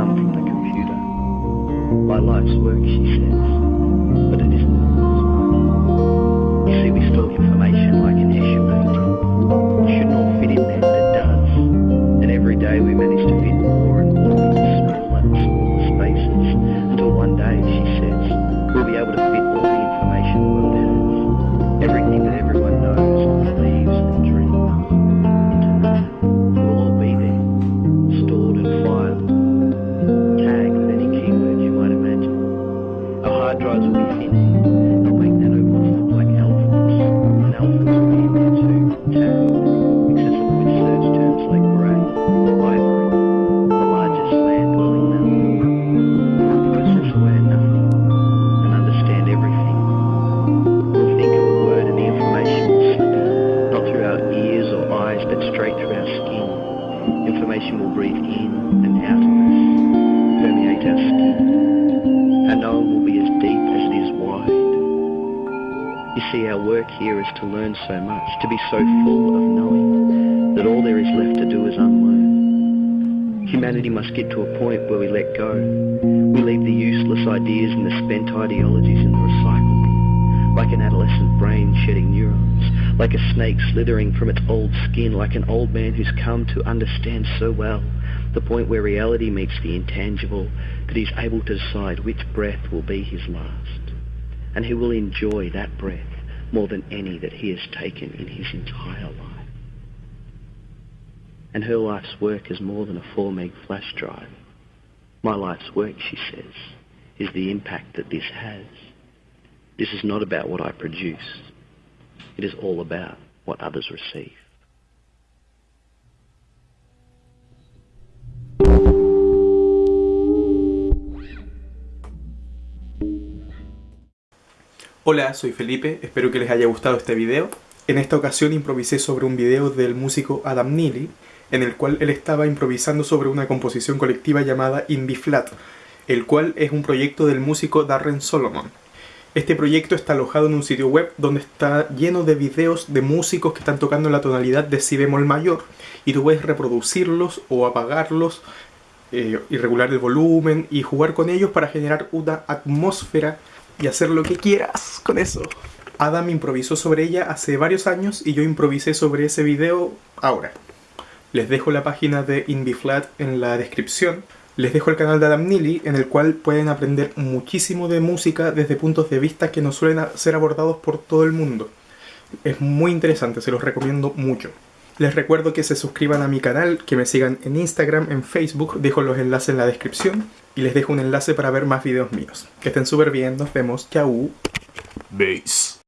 thumb from the computer. My life's work, she says, but it isn't. You see, we store information like an Escher painting. It shouldn't all fit in there, but it does. And every day we work here is to learn so much, to be so full of knowing, that all there is left to do is unlearn. Humanity must get to a point where we let go. We leave the useless ideas and the spent ideologies in the recycle bin, like an adolescent brain shedding neurons, like a snake slithering from its old skin, like an old man who's come to understand so well the point where reality meets the intangible, that he's able to decide which breath will be his last. And he will enjoy that breath more than any that he has taken in his entire life. And her life's work is more than a 4 meg flash drive. My life's work, she says, is the impact that this has. This is not about what I produce. It is all about what others receive. Hola, soy Felipe, espero que les haya gustado este video. En esta ocasión improvisé sobre un video del músico Adam Neely, en el cual él estaba improvisando sobre una composición colectiva llamada Indie Flat, el cual es un proyecto del músico Darren Solomon. Este proyecto está alojado en un sitio web donde está lleno de videos de músicos que están tocando la tonalidad de si bemol mayor y tú puedes reproducirlos o apagarlos eh, y regular el volumen y jugar con ellos para generar una atmósfera y hacer lo que quieras con eso. Adam improvisó sobre ella hace varios años y yo improvisé sobre ese video ahora. Les dejo la página de IndieFlat en la descripción. Les dejo el canal de Adam Neely en el cual pueden aprender muchísimo de música desde puntos de vista que no suelen ser abordados por todo el mundo. Es muy interesante, se los recomiendo mucho. Les recuerdo que se suscriban a mi canal, que me sigan en Instagram, en Facebook, dejo los enlaces en la descripción y les dejo un enlace para ver más videos míos. Que estén súper bien, nos vemos, chau. Base.